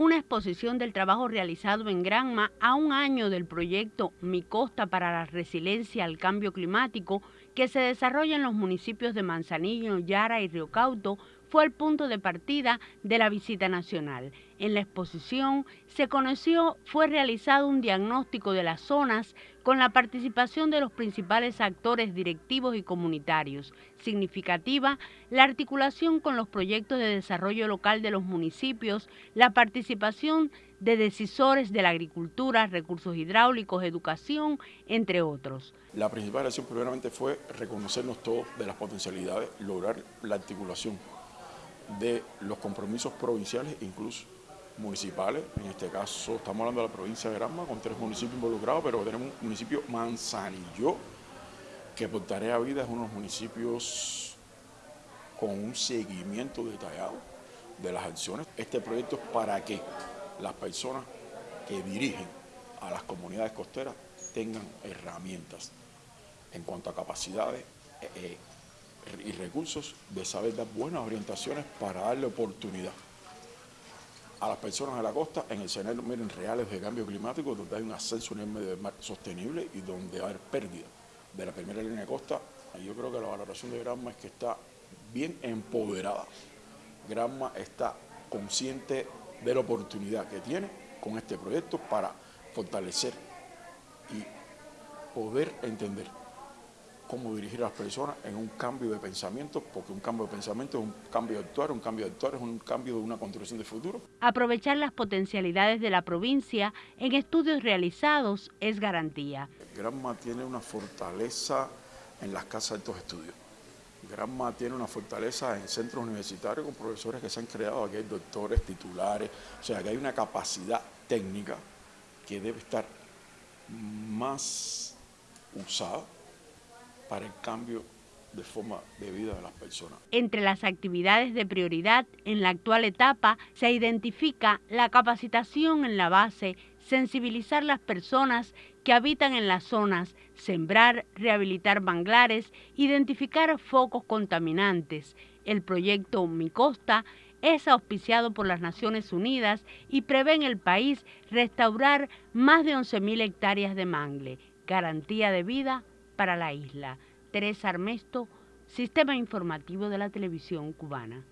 una exposición del trabajo realizado en Granma a un año del proyecto Mi Costa para la Resiliencia al Cambio Climático que se desarrolla en los municipios de Manzanillo, Yara y Río Cauto fue el punto de partida de la visita nacional. En la exposición se conoció, fue realizado un diagnóstico de las zonas con la participación de los principales actores directivos y comunitarios. Significativa la articulación con los proyectos de desarrollo local de los municipios, la participación de decisores de la agricultura, recursos hidráulicos, educación, entre otros. La principal acción primeramente fue reconocernos todos de las potencialidades, lograr la articulación de los compromisos provinciales, incluso municipales. En este caso estamos hablando de la provincia de Granma, con tres municipios involucrados, pero tenemos un municipio Manzanillo, que por tarea vida es uno de los municipios con un seguimiento detallado de las acciones. Este proyecto es para que las personas que dirigen a las comunidades costeras tengan herramientas en cuanto a capacidades, eh, eh, y recursos de saber dar buenas orientaciones para darle oportunidad a las personas de la costa en el escenario miren, reales de cambio climático, donde hay un ascenso en el medio del mar sostenible y donde va a haber pérdida de la primera línea de costa. Yo creo que la valoración de Granma es que está bien empoderada. Granma está consciente de la oportunidad que tiene con este proyecto para fortalecer y poder entender cómo dirigir a las personas en un cambio de pensamiento, porque un cambio de pensamiento es un cambio de actuar, un cambio de actuar es un cambio de una construcción de futuro. Aprovechar las potencialidades de la provincia en estudios realizados es garantía. Granma tiene una fortaleza en las casas de estos estudios. Granma tiene una fortaleza en centros universitarios con profesores que se han creado, aquí hay doctores, titulares, o sea que hay una capacidad técnica que debe estar más usada para el cambio de forma de vida de las personas. Entre las actividades de prioridad en la actual etapa se identifica la capacitación en la base, sensibilizar las personas que habitan en las zonas, sembrar, rehabilitar manglares, identificar focos contaminantes. El proyecto Mi Costa es auspiciado por las Naciones Unidas y prevé en el país restaurar más de 11.000 hectáreas de mangle, garantía de vida para la isla. Teresa Armesto, Sistema Informativo de la Televisión Cubana.